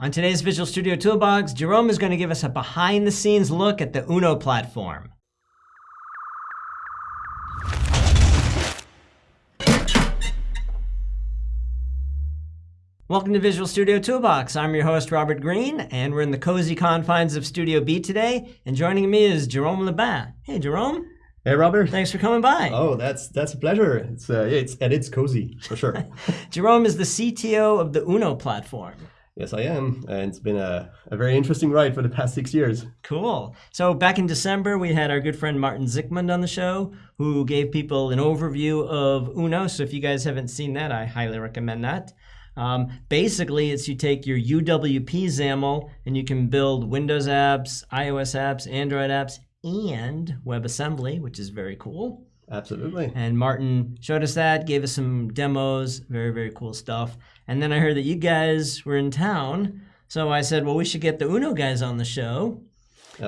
On today's Visual Studio Toolbox, Jerome is going to give us a behind the scenes look at the Uno platform. Welcome to Visual Studio Toolbox. I'm your host, Robert Green, and we're in the cozy confines of Studio B today. And joining me is Jerome Laban. Hey, Jerome. Hey, Robert. Thanks for coming by. Oh, that's that's a pleasure. It's uh, it's and it's cozy for sure. Jerome is the CTO of the Uno platform. Yes, I am, and it's been a, a very interesting ride for the past six years. Cool. So back in December, we had our good friend Martin Zikmund on the show, who gave people an overview of Uno. So if you guys haven't seen that, I highly recommend that. Um, basically, it's you take your UWP XAML and you can build Windows apps, iOS apps, Android apps, and WebAssembly, which is very cool. Absolutely. And Martin showed us that, gave us some demos, very, very cool stuff. And then I heard that you guys were in town. So I said, well, we should get the Uno guys on the show.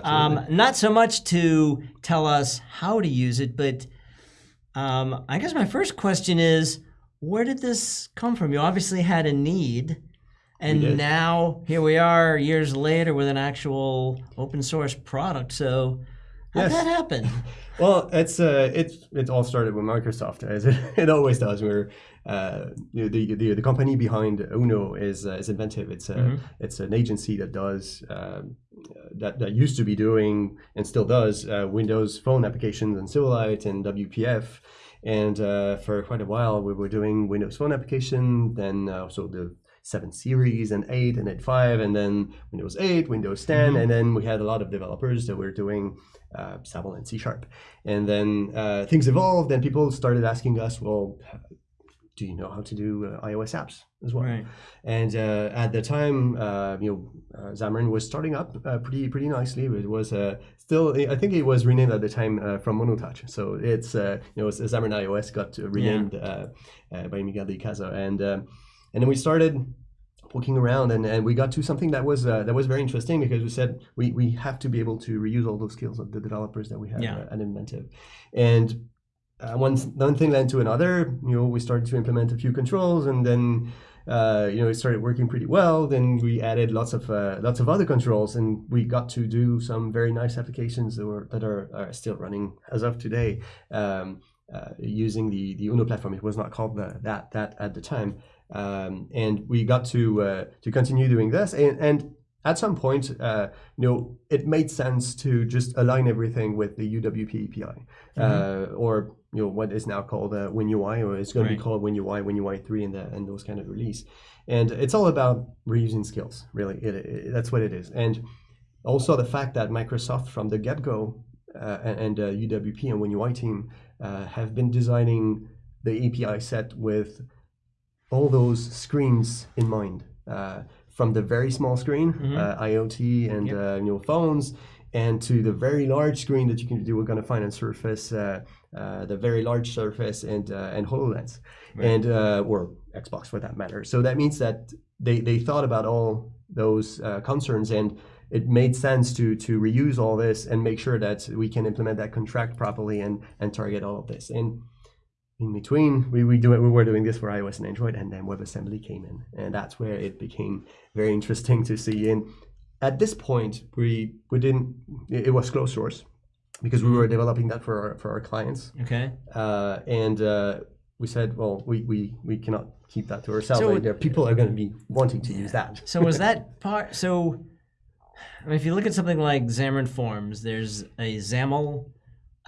Um, not so much to tell us how to use it, but um, I guess my first question is where did this come from? You obviously had a need. And now here we are years later with an actual open source product. So yes. did that happen? Well, it's uh, it it all started with Microsoft, as it, it always does. Where uh, the, the the company behind Uno is uh, is nventive. It's a mm -hmm. it's an agency that does uh, that that used to be doing and still does uh, Windows Phone applications and Silverlight and WPF. And uh, for quite a while, we were doing Windows Phone application, then also the 7 series and 8 and 8.5 and then Windows 8, Windows 10 mm -hmm. and then we had a lot of developers that were doing uh, and C Sharp. And then uh, things evolved and people started asking us, well, do you know how to do uh, iOS apps as well? Right. And uh, at the time, uh, you know, uh, Xamarin was starting up uh, pretty pretty nicely. It was uh, still, I think it was renamed at the time from Monotouch. So it's you know, Xamarin iOS got renamed yeah. by Miguel de Icaza, and and then we started poking around and, and we got to something that was uh, that was very interesting because we said we, we have to be able to reuse all those skills of the developers that we have yeah. at nventive. And uh, one, one thing led to another, you know, we started to implement a few controls and then uh, you know, it started working pretty well. Then we added lots of uh, lots of other controls, and we got to do some very nice applications that were that are, are still running as of today, um, uh, using the the Uno platform. It was not called the, that that at the time, um, and we got to uh, to continue doing this. And, and at some point, uh, you know, it made sense to just align everything with the UWP API, mm -hmm. or you know what is now called uh, WinUI, or it's going right. to be called WinUI, WinUI three, and and those kind of release. And it's all about reusing skills, really. It, it, that's what it is. And also the fact that Microsoft, from the get-go, uh, and uh, UWP and WinUI team uh, have been designing the API set with all those screens in mind, uh, from the very small screen, mm -hmm. uh, IoT and yep. uh, you know phones, and to the very large screen that you can do. We're going to find on Surface, uh, uh, the very large Surface and uh, and Hololens, right. and or Xbox for that matter. So that means that they they thought about all those concerns and it made sense to to reuse all this and make sure that we can implement that contract properly and and target all of this. And in between, we, we, do it, we were doing this for iOS and Android, and then WebAssembly came in. And that's where it became very interesting to see. And at this point, we, we didn't, it was closed source because we were developing that for our, for our clients. Okay. Uh, and uh, we said, well, we, we, we cannot keep that to ourselves. So, like, people are going to be wanting to use that. So was that part, so I mean, if you look at something like Xamarin Forms, there's a XAML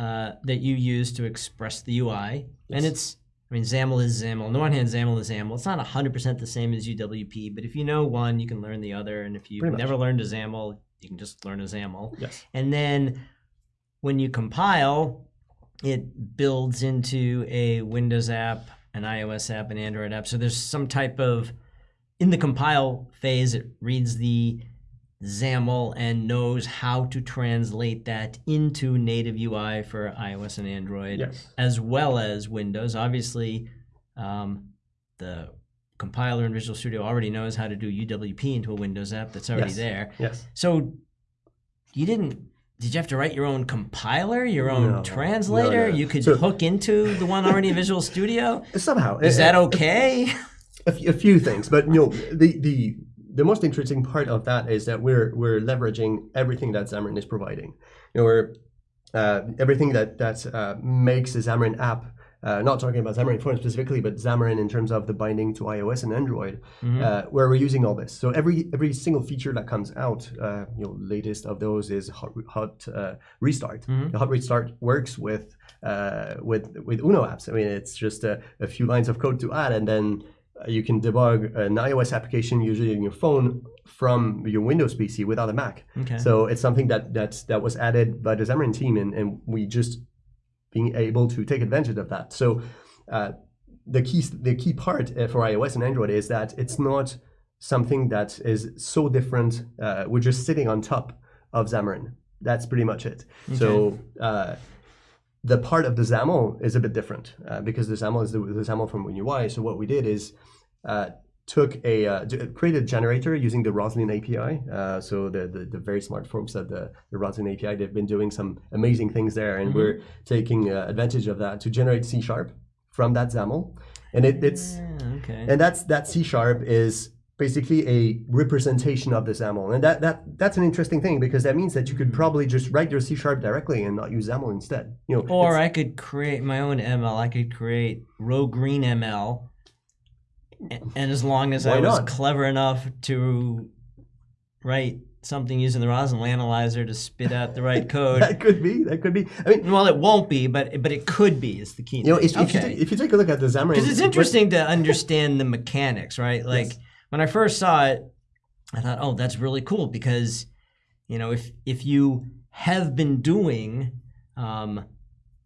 uh, that you use to express the UI. Yes. And it's, I mean, XAML is XAML. On the one hand, XAML is XAML. It's not 100% the same as UWP, but if you know one, you can learn the other. And if you've never learned a XAML, you can just learn a XAML. Yes. And then when you compile, it builds into a Windows app, an iOS app, an Android app. So there's some type of, in the compile phase, it reads the XAML and knows how to translate that into native UI for iOS and Android, yes. as well as Windows. Obviously, um, the compiler in Visual Studio already knows how to do UWP into a Windows app that's already yes. there. Yes. So you didn't did you have to write your own compiler, your own no, translator? No, no. You could so, hook into the one already in Visual Studio. Somehow, is that okay? A, a, few things, but you know, the the the most interesting part of that is that we're we're leveraging everything that Xamarin is providing. You know, we're uh, everything that that uh, makes the Xamarin app. Uh, not talking about Xamarin Forms specifically, but Xamarin in terms of the binding to iOS and Android, uh, where we're using all this. So every every single feature that comes out, uh, you know, latest of those is Hot, hot uh, Restart. The Hot Restart works with uh, with with Uno apps. I mean, it's just a, a few lines of code to add, and then you can debug an iOS application usually in your phone from your Windows PC without a Mac. Okay. So it's something that that's, that was added by the Xamarin team, and, and we just being able to take advantage of that. So uh, the key the key part uh, for iOS and Android is that it's not something that is so different. Uh, we're just sitting on top of Xamarin. That's pretty much it. So. Uh, the part of the XAML is a bit different uh, because the XAML is the, the XAML from WinUI. So what we did is uh, took a uh, created a generator using the Roslyn API. Uh, so the, the the very smart folks at the, the Roslyn API, they've been doing some amazing things there, and we're taking uh, advantage of that to generate C sharp from that XAML, and it, it's Yeah, okay. and that's that C sharp is basically a representation of the XAML, and that that that's an interesting thing because that means that you could hmm. probably just write your C sharp directly and not use XAML instead. You know, Or I could create my own ML. I could create row green ML. And as long as I was not? clever enough to write something using the Roslyn analyzer to spit out the right code. that could be. That could be. I mean, well, it won't be, but but it could be. Is the key. you know, if, thing. if, you take, if you take a look at the Xamarin, because it's interesting to understand the mechanics, right? Like Yes. When I first saw it, I thought, oh, that's really cool because you know if if you have been doing um,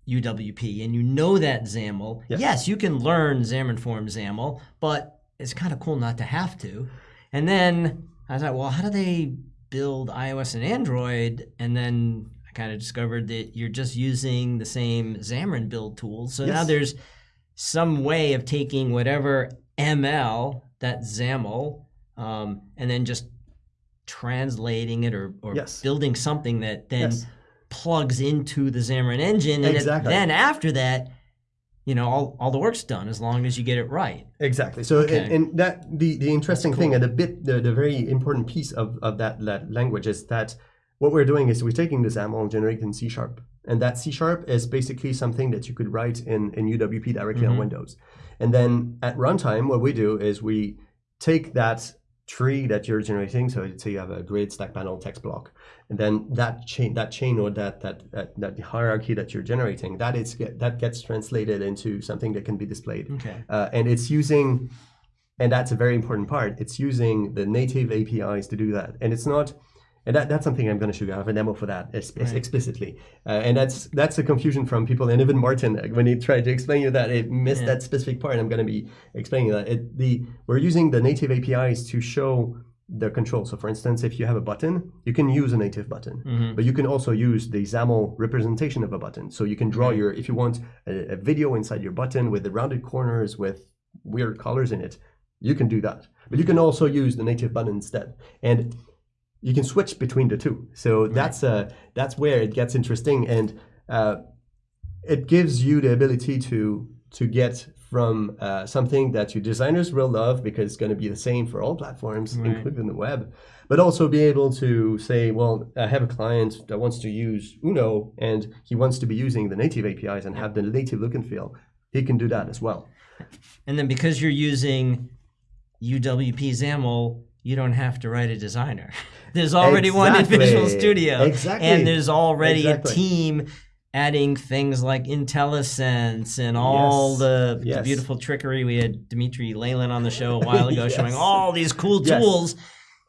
UWP and you know that XAML, Yes. yes, you can learn Xamarin Form XAML, but it's kind of cool not to have to. And then I thought, well, how do they build iOS and Android? And then I kind of discovered that you're just using the same Xamarin build tools. So now there's some way of taking whatever ML, that XAML, um, and then just translating it or, or Yes. building something that then Yes. plugs into the Xamarin engine. And it- then after that, you know, all, all the work's done as long as you get it right. Exactly. So, Okay. and, and that the the interesting thing and the bit the, the very important piece of, of that, that language is that what we're doing is we're taking this XAML and generating C sharp, and that C sharp is basically something that you could write in in UWP directly on Windows, and then at runtime, what we do is we take that tree that you're generating. So let's say you have a grid, stack panel, text block, and then that chain, that chain or that that that, that hierarchy that you're generating, that is get, that gets translated into something that can be displayed Okay. uh, and it's using and that's a very important part it's using the native apis to do that and it's not and that, that's something i'm going to show you i have a demo for that ex- ex- explicitly uh, and that's that's a confusion from people and even martin uh, when he tried to explain you that it missed Yeah. that specific part i'm going to be explaining that it, the we're using the native apis to show the control so for instance if you have a button you can use a native button Mm-hmm. but you can also use the XAML representation of a button. So you can draw your, if you want a, a video inside your button with the rounded corners with weird colors in it, you can do that. But you can also use the native button instead. And you can switch between the two. So that's uh, that's where it gets interesting, and uh, it gives you the ability to to get from uh, something that your designers will love because it's going to be the same for all platforms, Right. including the web, but also be able to say, well, I have a client that wants to use Uno and he wants to be using the native APIs and have the native look and feel. He can do that as well. And then because you're using UWP XAML, you don't have to write a designer. There's already one in Visual Studio. Exactly. And there's already Exactly. a team adding things like IntelliSense and all Yes. the, the beautiful trickery. We had Dmitry Lyalin on the show a while ago showing all these cool Yes. tools.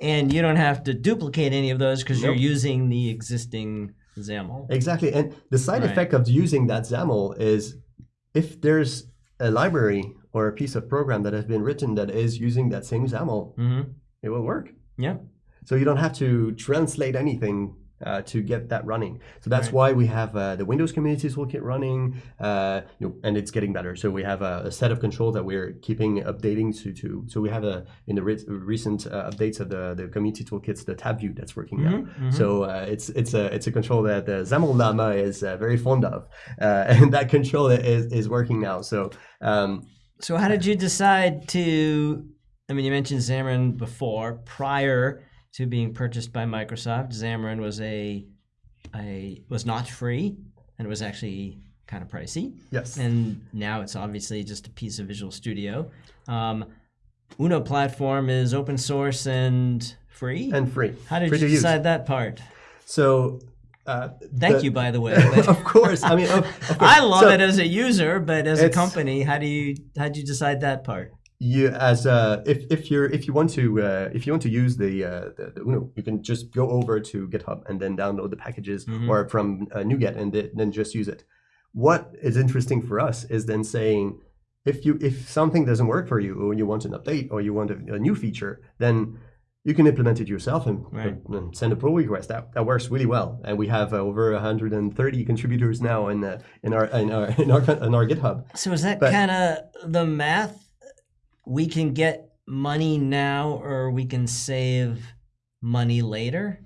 And you don't have to duplicate any of those because you're using the existing XAML. Exactly. And the side Right. effect of using that XAML is if there's a library or a piece of program that has been written that is using that same XAML, hmm it will work. Yeah. So you don't have to translate anything uh, to get that running. So that's Right. why we have uh, the Windows Community Toolkit running, uh, you know, and it's getting better. So we have a, a set of controls that we're keeping updating to. to so we have a in the re- recent uh, updates of the, the Community Toolkits the tab view that's working now. Mm-hmm, So uh, it's it's a it's a control that the XAML Llama is uh, very fond of, uh, and that control is is working now. So. Um, So how did you decide to I mean, you mentioned Xamarin before. Prior to being purchased by Microsoft, Xamarin was a, a was not free, and it was actually kind of pricey. Yes. And now it's obviously just a piece of Visual Studio. Um, Uno platform is open source and free. and free. How did free you to use. decide that part? So. Uh, Thank the- you, by the way. of course. I mean, of, of course. I love So- it as a user, but as a company, how do you how do you decide that part? You as uh, if if you're if you want to uh, if you want to use the, uh, the the Uno, you can just go over to GitHub and then download the packages Mhm. or from uh, NuGet and th- then just use it. What is interesting for us is then saying if you if something doesn't work for you or you want an update or you want a, a new feature, then you can implement it yourself and, Right. and send a pull request. That, that works really well, and we have uh, over 130 contributors now in uh, in our in our in our, in our GitHub. So is that kind of the math? We can get money now, or we can save money later.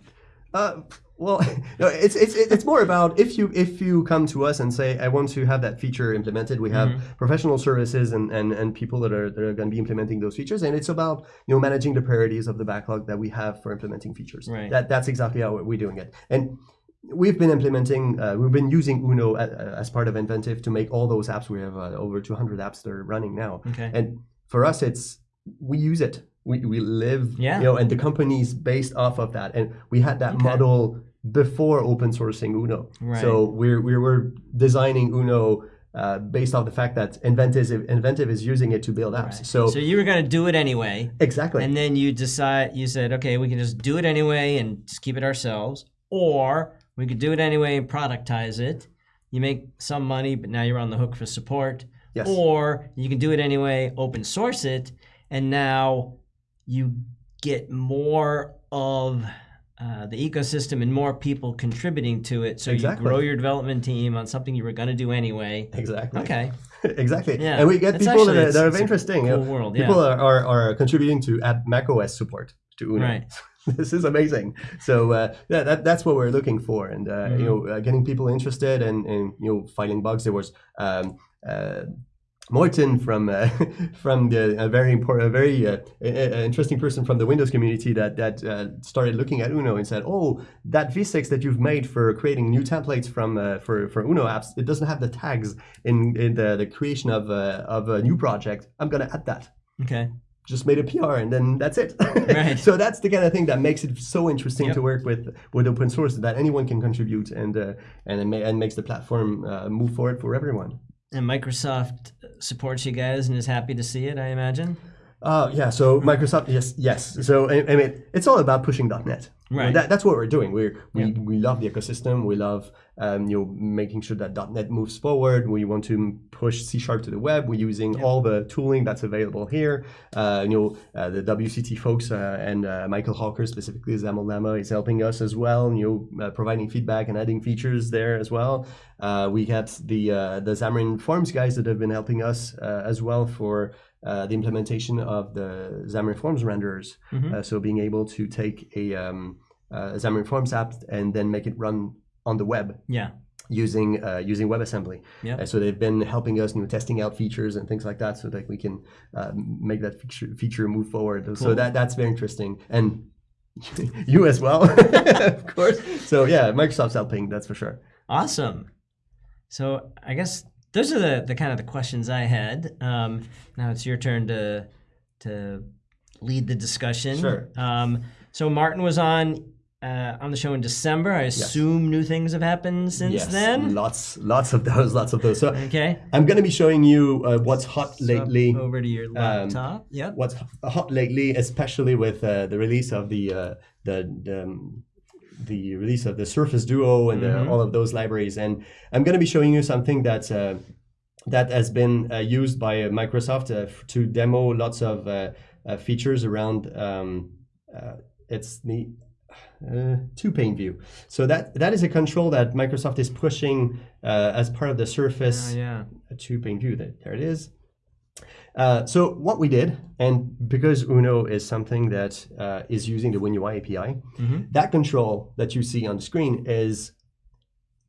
Uh, well, no, it's it's it's more about if you if you come to us and say I want to have that feature implemented, we have Mm-hmm. professional services and, and and people that are that are going to be implementing those features, and it's about you know managing the priorities of the backlog that we have for implementing features. Right. That that's exactly how we're doing it, and. We've been implementing, uh, we've been using Uno a- a- as part of nventive to make all those apps. We have uh, over 200 apps that are running now. Okay. And for us, it's we use it. We, we live, Yeah. you know, and the company's based off of that. And we had that Okay. model before open sourcing Uno. Right. So we're we were designing Uno uh, based off the fact that nventive nventive is using it to build apps. Right. So, so you were going to do it anyway, exactly. and then you decide. You said, okay, we can just do it anyway and just keep it ourselves, or we could do it anyway and productize it. You make some money, but now you're on the hook for support. Yes. Or you can do it anyway, open source it, and now you get more of uh, the ecosystem and more people contributing to it. So Exactly. you grow your development team on something you were going to do anyway. exactly. Okay. exactly. Yeah. And we get It's people that actually- are, that are it's- it's a interesting. Cool know. world. People Yeah. are, are, are contributing to add macOS support to Uno. Right. this is amazing. So uh, yeah, that, that's what we're looking for, and uh, Mm-hmm. you know, uh, getting people interested and, and you know, filing bugs. There was um, uh, Morton from uh, from the a very important, a very uh, a- a- interesting person from the Windows community that that uh, started looking at Uno and said, "Oh, that VSIX that you've made for creating new templates from uh, for for Uno apps, it doesn't have the tags in in the, the creation of uh, of a new project. I'm gonna add that." Okay. just made a PR and then that's it. Right. so that's the kind of thing that makes it so interesting Yep. to work with with open source that anyone can contribute and uh, and and makes the platform uh, move forward for everyone. And Microsoft supports you guys and is happy to see it, I imagine. Uh, yeah. So Microsoft, yes, yes. So I, I mean, it's all about pushing .NET. You know, that, that's what we're doing. We're, we we love the ecosystem. We love um, you know making sure that .NET moves forward. We want to push C sharp to the web. We're using all the tooling that's available here. Uh, you know uh, the WCT folks uh, and uh, Michael Hawker specifically, XAML Llama is helping us as well. You know, uh, providing feedback and adding features there as well. Uh, we had the uh, the Xamarin Forms guys that have been helping us uh, as well for uh, the implementation of the Xamarin Forms renderers. Mhm. Uh, so being able to take a, um, uh, Xamarin Forms app and then make it run on the web Yeah. using uh, using WebAssembly. Yep. Uh, so they've been helping us, you know, testing out features and things like that, so that we can uh, make that feature feature move forward. So that that's very interesting, and you as well, of course. So yeah, Microsoft's helping, that's for sure. Awesome. So I guess those are the, the kind of the questions I had. Um, now it's your turn to to lead the discussion. Sure. Um, so Martin was on uh, on the show in December. I assume new things have happened since yes, then. lots lots of those, lots of those. So Okay. I'm going to be showing you uh, what's hot lately. Over to your laptop. yep. what's hot lately, especially with uh, the release of the uh, the the, um, the release of the Surface Duo and Mhm. uh, all of those libraries. And I'm going to be showing you something that uh, that has been uh, used by uh, Microsoft uh, to demo lots of uh, uh, features around. Um, uh, it's the uh, two pane view. So that that is a control that Microsoft is pushing uh, as part of the Surface Oh, yeah. a two pane view. There, there it is. Uh, so what we did, and because Uno is something that uh, is using the WinUI API, Mhm. that control that you see on the screen is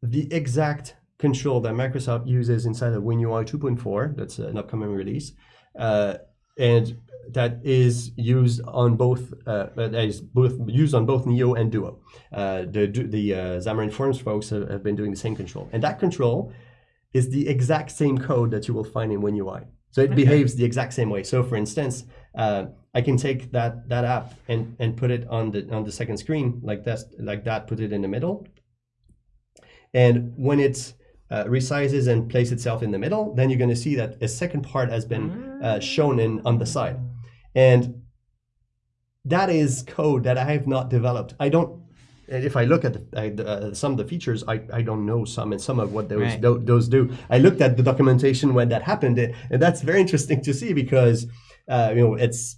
the exact control that Microsoft uses inside of WinUI 2.4. That's an upcoming release. Uh, and that is used on both uh, that is both used on both Neo and Duo. Uh, the the uh, Xamarin Forms folks have, have been doing the same control, and that control is the exact same code that you will find in WinUI. So it okay. behaves the exact same way. So for instance, uh, I can take that that app and and put it on the on the second screen like that like that. Put it in the middle, and when it uh, resizes and places itself in the middle, then you're going to see that a second part has been uh, shown in on the side. And that is code that I have not developed. I don't, if I look at the, uh, some of the features, I, I don't know some and some of what those, right. do, those do. I looked at the documentation when that happened, and that's very interesting to see because, uh, you know, it's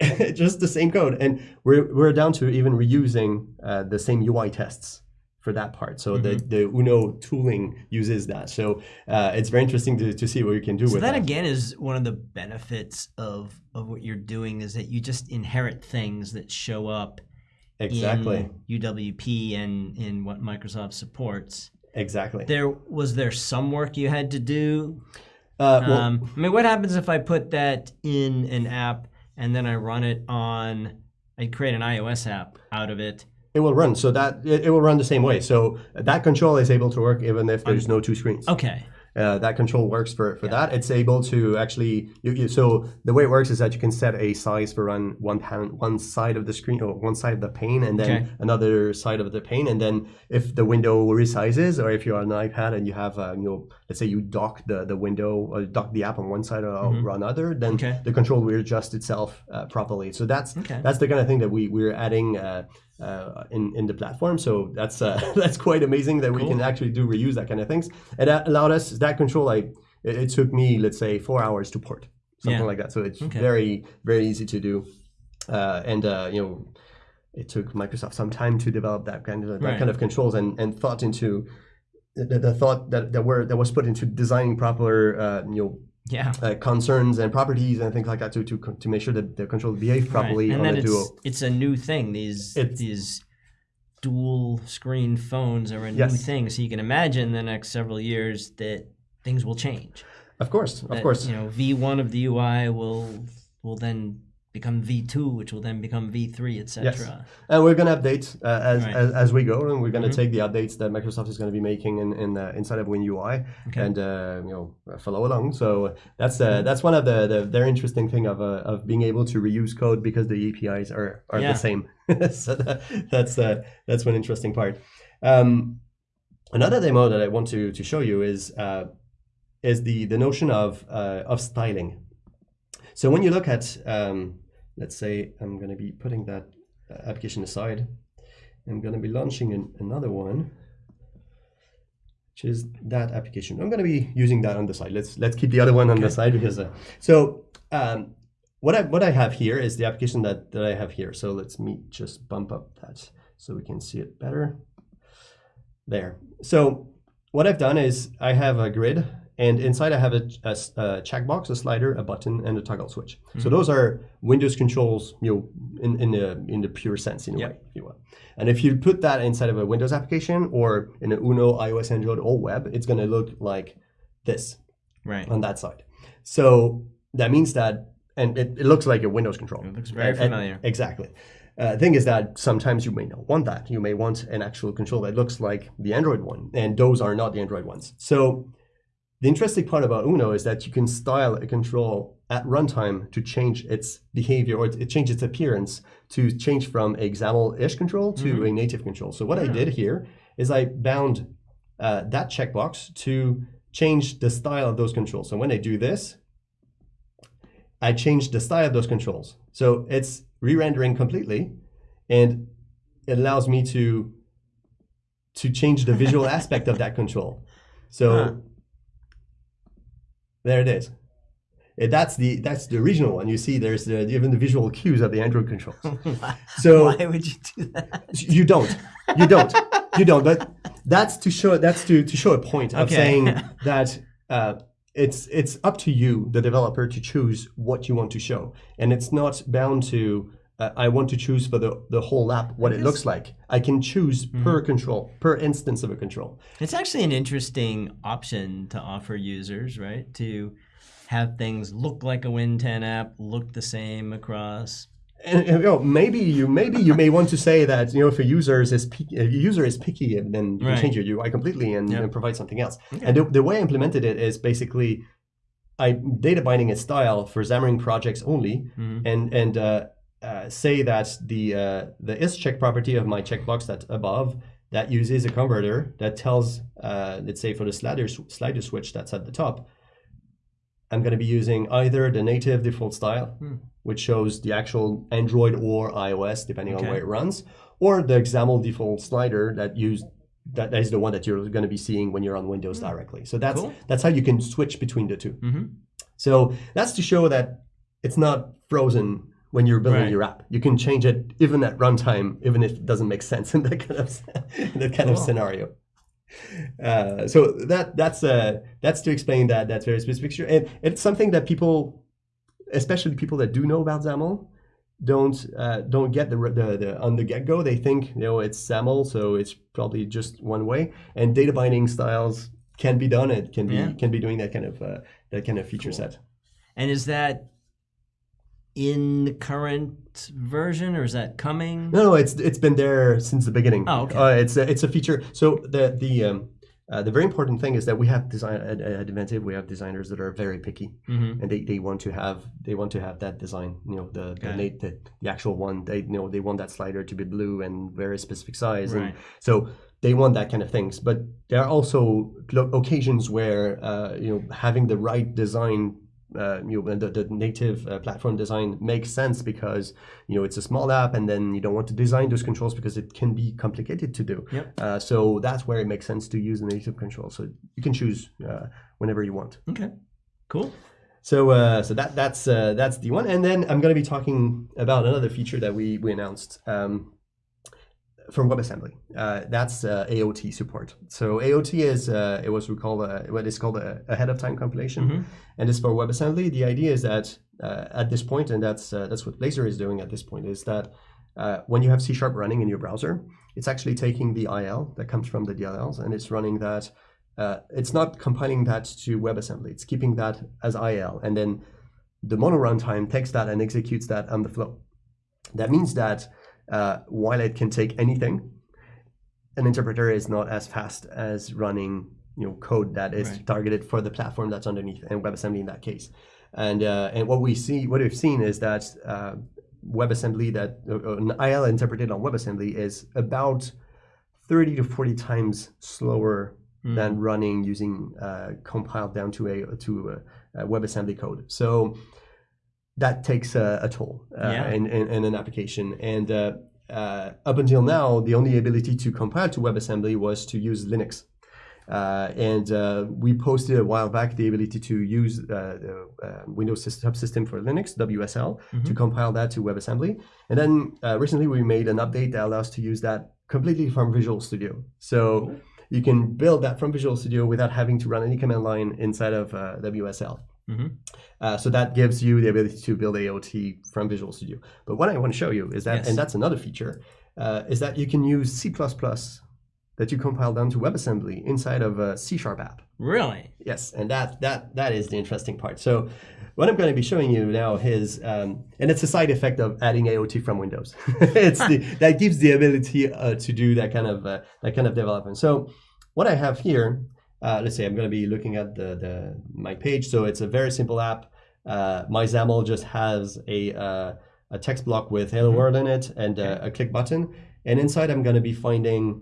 just the same code. And we're, we're down to even reusing uh, the same UI tests for that part. So mm-hmm. the, the Uno tooling uses that. So uh, it's very interesting to, to see what you can do so with that. that again is one of the benefits of, of what you're doing is that you just inherit things that show up exactly in UWP and in what Microsoft supports. Exactly. There was there some work you had to do. Uh, well, um, I mean, what happens if I put that in an app and then I run it on? I create an iOS app out of it it will run. So that it, it, will run the same way. So that control is able to work even if there's no two screens. Okay. Uh, that control works for, for yeah. that. It's able to actually, you, you, so the way it works is that you can set a size for run one pan, one side of the screen or one side of the pane and then okay. another side of the pane. And then if the window resizes or if you're on an iPad and you have, uh, you know, let's say you dock the, the window or dock the app on one side or, mm-hmm. or another, then okay. the control will adjust itself uh, properly. So that's okay. that's the kind of thing that we, we're adding uh, in in the platform. So that's uh, that's quite amazing that cool. we can actually do reuse that kind of things. And that allowed us that control. Like it, it took me, let's say, four hours to port something yeah. like that. So it's okay. very very easy to do. Uh, and uh, you know, it took Microsoft some time to develop that kind of that right. kind of controls and and thought into the, the thought that that were that was put into designing proper uh, you know yeah. Uh, concerns and properties and things like that to to, to make sure that the control behave properly right. and on then the it's, Duo. It's a new thing. These it's, these dual screen phones are a yes. new thing. So you can imagine the next several years that things will change. Of course, that, of course. You know, V1 of the UI will will then become V2, which will then become V3, etc. Yes. And we're going to update uh, as, right. as, as we go, and we're going to mm-hmm. take the updates that Microsoft is going to be making in, in uh, inside of WinUI okay. and uh, you know follow along. So that's uh, mm-hmm. that's one of the, the very interesting thing of uh, of being able to reuse code because the APIs are are yeah. the same. so that, that's uh, that's one interesting part. Um, another demo that I want to to show you is is the the notion of of styling. So when you look at, um, let's say I'm going to be putting that application aside, I'm going to be launching an, another one, which is that application. I'm going to be using that on the side. Let's let's keep the other one on okay. the side because uh, so um, what I what I have here is the application that that I have here. So let's me just bump up that so we can see it better. There. So what I've done is I have a grid and inside I have a, a, a checkbox, a slider, a button, and a toggle switch. Mm -hmm. So those are Windows controls, you know, in, in the in the pure sense, in a yep. way, if you will. And if you put that inside of a Windows application or in an Uno, iOS, Android, or web, it's going to look like this, right, on that side. So that means that, and it, it looks like a Windows control. It looks very and, familiar. And exactly. Uh, thing is that sometimes you may not want that. You may want an actual control that looks like the Android one, and those are not the Android ones. So the interesting part about Uno is that you can style a control at runtime to change its behavior or it change its appearance to change from a XAML-ish control to mm -hmm. a native control. So what yeah. I did here is I bound uh, that checkbox to change the style of those controls. So when I do this, I change the style of those controls. So it's re-rendering completely and it allows me to to change the visual aspect of that control. So huh. There it is. That's the that's the original one. You see, there's the, even the visual cues of the Android controls. So why would you do that? You don't. You don't. you don't. But that's to show that's to to show a point of okay. saying that uh, it's it's up to you, the developer, to choose what you want to show, and it's not bound to. Uh, I want to choose for the, the whole app what it looks like. I can choose mm -hmm. per control, per instance of a control. It's actually an interesting option to offer users, right? To have things look like a Win10 app, look the same across? And, you know, maybe you maybe you may want to say that you know if a user is picky, a user is picky, then you Right. can change your UI completely and, Yep. and provide something else. Okay. And the, the way I implemented it is basically I data binding a style for Xamarin projects only, Mhm. and and uh, uh, say that the uh, the is check property of my checkbox that's above that uses a converter that tells uh, let's say for the slider slider switch that's at the top. I'm going to be using either the native default style, Hmm. which shows the actual Android or iOS, depending on where it runs, or the XAML default slider that use that is the one that you're going to be seeing when you're on Windows directly. So that's Hmm. Cool. that's how you can switch between the two. Mhm. So that's to show that it's not frozen when you're building Right. your app. You can change it even at runtime, even if it doesn't make sense in that kind of in that kind of scenario. Uh, so that that's uh, that's to explain that that very specific feature, and it's something that people, especially people that do know about XAML, don't uh, don't get the, the the on the get go. They think you know it's XAML, so it's probably just one way. And data binding styles can be done. It can be Yeah. can be doing that kind of uh, that kind of feature Cool. set. And is that in the current version or is that coming? No, no, it's it's been there since the beginning. Oh, okay. Uh, it's a, it's a feature. So the the um, uh, the very important thing is that we have design at, at nventive, we have designers that are very picky, Mhm. and they, they want to have they want to have that design. You know, the the, the the actual one. They you know they want that slider to be blue and very specific size. And Right. so they want that kind of things. But there are also occasions where uh, you know having the right design. Uh, you know, the, the native uh, platform design makes sense because you know it's a small app and then you don't want to design those controls because it can be complicated to do Yep. uh, so that's where it makes sense to use the native control so you can choose uh, whenever you want Okay. Cool. so uh, so that that's uh, that's the one and then i'm going to be talking about another feature that we we announced um, from WebAssembly. Uh, that's uh, AOT support. So AOT is uh, it was we call a, what is called a ahead of time compilation, Mhm. and it's for WebAssembly. The idea is that uh, at this point, and that's uh, that's what Blazor is doing at this point, is that uh, when you have C Sharp running in your browser, it's actually taking the IL that comes from the DLLs and it's running that. Uh, it's not compiling that to WebAssembly. It's keeping that as IL, and then the mono runtime takes that and executes that on the flow. That means that uh, while it can take anything, an interpreter is not as fast as running you know code that is Right. targeted for the platform that's underneath and WebAssembly in that case. And uh, and what we see, what we've seen is that uh, WebAssembly that uh, an IL interpreted on WebAssembly is about 30 to 40 times slower Mm. than running using uh, compiled down to a to a, a WebAssembly code. So that takes a, a toll uh, Yeah. in, in, in an application. And uh, uh, up until now, the only ability to compile to WebAssembly was to use Linux. Uh, and uh, we posted a while back the ability to use uh, the uh, Windows subsystem for Linux, WSL, to Mhm. compile that to WebAssembly. And then uh, recently we made an update that allows to use that completely from Visual Studio. So you can build that from Visual Studio without having to run any command line inside of uh, WSL. Mhm. Uh, so that gives you the ability to build AOT from Visual Studio. But what I want to show you is that, Yes. and that's another feature, uh, is that you can use C++ that you compile down to WebAssembly inside of a C Sharp app. Really? Yes, and that that that is the interesting part. So what I'm going to be showing you now is, um, and it's a side effect of adding AOT from Windows. it's the, that gives the ability uh, to do that kind of uh, that kind of development. So what I have here, uh, let's say I'm going to be looking at the the my page. So it's a very simple app. Uh, my XAML just has a uh, a text block with hello Mhm. world in it and uh, a click button. And inside I'm going to be finding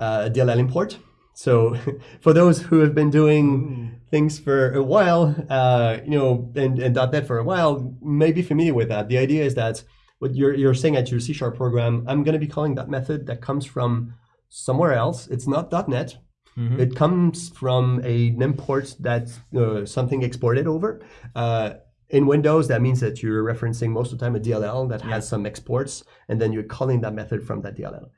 uh, DLL import. So for those who have been doing things for a while, uh, you know, and, and .NET for a while, may be familiar with that. The idea is that what you're, you're saying at your C Sharp program, I'm going to be calling that method that comes from somewhere else. It's not .NET. Mhm. It comes from a, an import that uh, something exported over. Uh, in Windows, that means that you're referencing most of the time a DLL that Yeah. has some exports, and then you're calling that method from that DLL.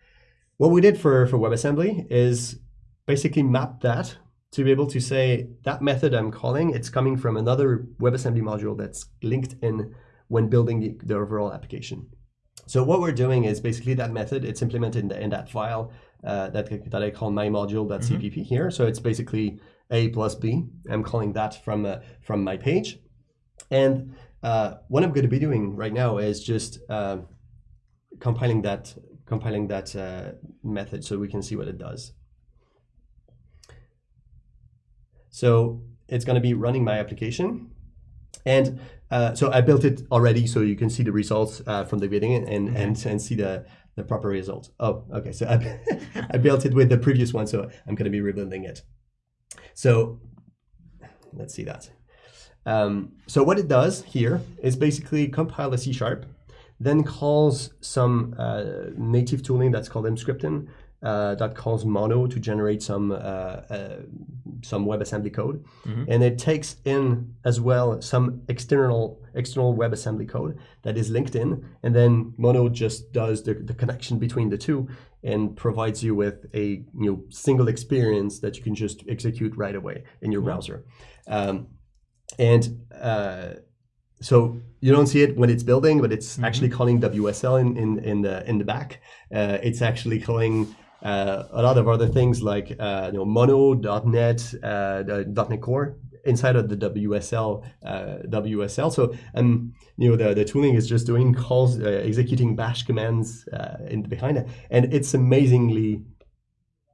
What we did for, for WebAssembly is basically map that to be able to say that method I'm calling, it's coming from another WebAssembly module that's linked in when building the, the overall application. So what we're doing is basically that method, it's implemented in, the, in that file uh, that, that I call my module.cpp here. So it's basically a plus b. I'm calling that from uh, from my page, and uh, what I'm going to be doing right now is just uh, compiling that compiling that uh, method so we can see what it does. So it's going to be running my application. And uh, so I built it already so you can see the results uh, from the beginning and, okay. and, and see the, the proper results. Oh, okay. So I, I built it with the previous one, so I'm going to be rebuilding it. So let's see that. Um, so what it does here is basically compile a C sharp, then calls some uh, native tooling that's called Emscripten, uh, that calls Mono to generate some uh, uh, some WebAssembly code, mm-hmm. and it takes in as well some external external WebAssembly code that is linked in, and then Mono just does the, the connection between the two and provides you with a you know single experience that you can just execute right away in your browser, um, and uh, so you don't see it when it's building, but it's mm-hmm. actually calling WSL in, in, in the in the back. Uh, it's actually calling uh, a lot of other things like uh, you know Mono.NET, uh, .NET Core inside of the WSL uh, WSL. So um, you know the, the tooling is just doing calls, uh, executing bash commands uh, in behind it, and it's amazingly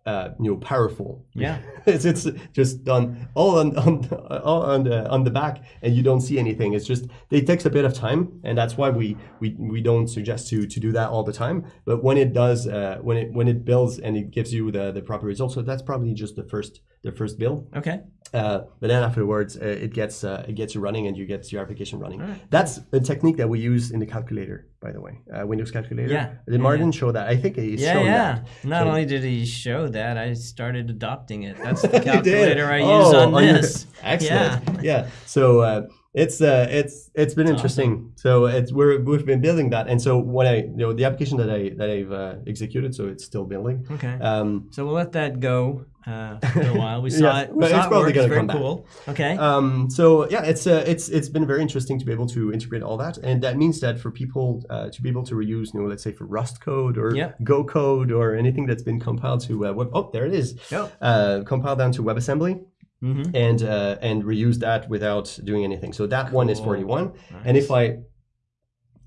uh, you know powerful. Yeah, it's it's just done all on on all on the on the back, and you don't see anything. It's just it takes a bit of time, and that's why we we, we don't suggest to to do that all the time. But when it does, uh, when it when it builds and it gives you the the proper results, so that's probably just the first the first build. Okay. Uh, but then afterwards, uh, it gets uh, it gets you running and you get your application running. Right. That's a technique that we use in the calculator, by the way, uh, Windows calculator. Yeah. Did Martin yeah. show that? I think he's yeah, shown yeah. that. Not so, only did he show that, I started adopting it. That's the calculator I oh, use on, on this. Your, excellent. Yeah. yeah. So uh, it's uh, it's it's been interesting. So it's we're we've been building that, and so when I you know the application that I that I've uh, executed, so it's still building. Okay. Um, so we'll let that go uh, for a while. We saw it. We but saw it's it probably work. gonna come very cool. back. Okay. Um, so yeah, it's uh, it's it's been very interesting to be able to integrate all that, and that means that for people uh, to be able to reuse, you know, let's say for Rust code or yep. Go code or anything that's been compiled to uh, web. Oh, there it is. Yep. Uh, compiled down to WebAssembly mm-hmm. and uh, and reuse that without doing anything. So that cool. one is 41. Nice. And if I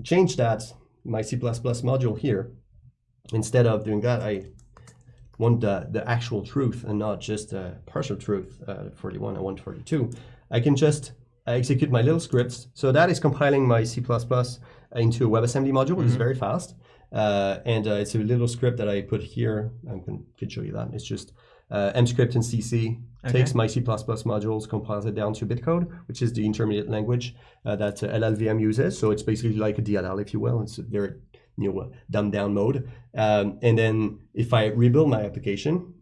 change that, my C++ module here, instead of doing that, I want the, the actual truth and not just a partial truth, uh, 41 and 142. I can just execute my little scripts. So that is compiling my C++ into a WebAssembly module, which mm-hmm. is very fast. Uh, and uh, it's a little script that I put here. I can, can show you that. It's just uh, Emscripten CC okay. takes my C++ modules, compiles it down to bitcode, which is the intermediate language uh, that uh, LLVM uses. So it's basically like a DLL, if you will. It's a very you know, dumbed down mode. Um, and then if I rebuild my application,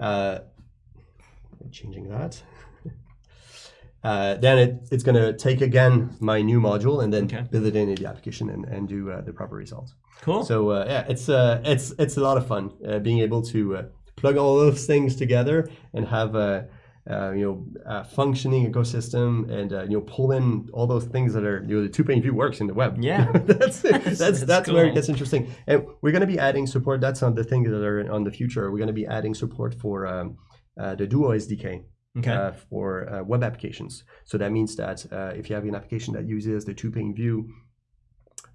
uh, changing that, uh, then it, it's going to take again my new module and then okay. build it into the application and, and do uh, the proper results. Cool. So uh, yeah, it's uh, it's it's a lot of fun uh, being able to uh, plug all those things together and have a uh, you know a functioning ecosystem and uh, you know pull in all those things that are you know the two pane view works in the web. Yeah, that's that's that's, that's cool. where it gets interesting. And we're going to be adding support. That's on the things that are on the future. We're going to be adding support for um, the Duo SDK. Okay. Uh, for uh, web applications. So that means that uh, if you have an application that uses the two pane view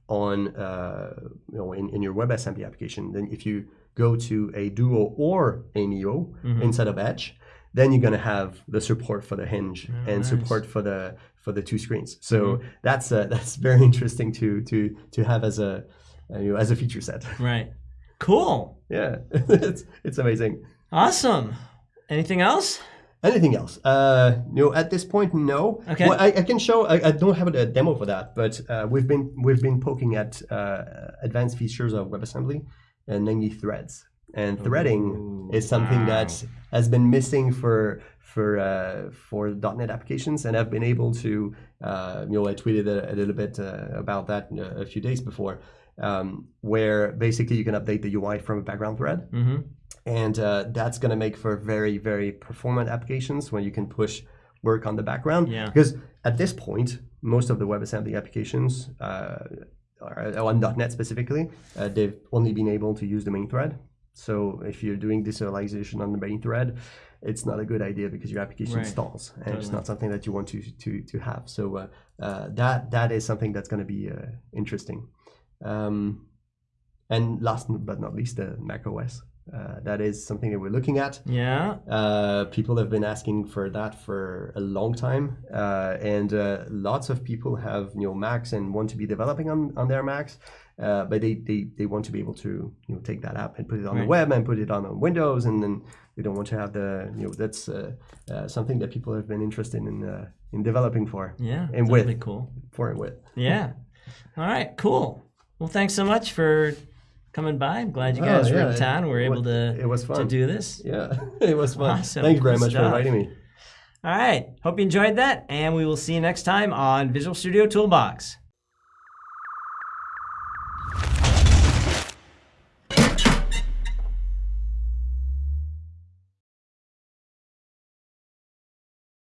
on uh, you know in, in your WebAssembly application, then if you go to a Duo or a Neo mm-hmm. instead of Edge, then you're gonna have the support for the hinge oh, and nice. support for the for the two screens. So mm-hmm. that's uh, that's very interesting to to to have as a uh, you know, as a feature set. Right. Cool. Yeah, it's it's amazing. Awesome. Anything else? Anything else? Uh, you know, at this point, no. Okay. Well, I, I can show. I, I, don't have a demo for that, but uh, we've been we've been poking at uh, advanced features of WebAssembly, and namely threads. And threading Ooh, is something wow. that has been missing for for uh, for .NET applications, and I've been able to. Uh, you know, I tweeted a, a little bit uh, about that a few days before, um, where basically you can update the UI from a background thread. Mm-hmm and uh, that's going to make for very very performant applications when you can push work on the background yeah. because at this point most of the WebAssembly applications uh, on .NET specifically uh, they've only been able to use the main thread So if you're doing deserialization on the main thread, it's not a good idea because your application Right. stalls, and it's not something that you want to to to have. So uh, uh, that that is something that's going to be uh, interesting. Um, and last but not least, the Mac OS. Uh, that is something that we're looking at. Yeah. Uh, people have been asking for that for a long time, uh, and uh, lots of people have you know Macs and want to be developing on, on their Macs, uh, but they, they they want to be able to you know take that app and put it on the web and put it on, on Windows, and then they don't want to have the you know that's uh, uh, something that people have been interested in uh, in developing for Yeah. And with. cool. for and with. Yeah. All right. Cool. Well, thanks so much for coming by. I'm glad you Oh, guys were in town. and were able to it was to do this. Yeah, it was fun. Awesome. Thank you very much for inviting me. All right. Hope you enjoyed that, and we will see you next time on Visual Studio Toolbox.